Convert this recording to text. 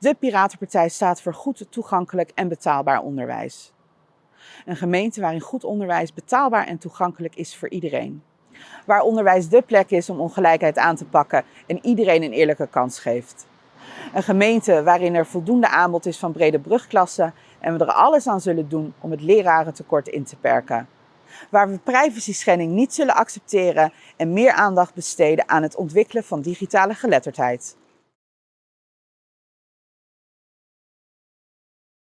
De Piratenpartij staat voor goed toegankelijk en betaalbaar onderwijs. Een gemeente waarin goed onderwijs betaalbaar en toegankelijk is voor iedereen. Waar onderwijs dé plek is om ongelijkheid aan te pakken en iedereen een eerlijke kans geeft. Een gemeente waarin er voldoende aanbod is van brede brugklassen en we er alles aan zullen doen om het lerarentekort in te perken. Waar we privacy schending niet zullen accepteren en meer aandacht besteden aan het ontwikkelen van digitale geletterdheid.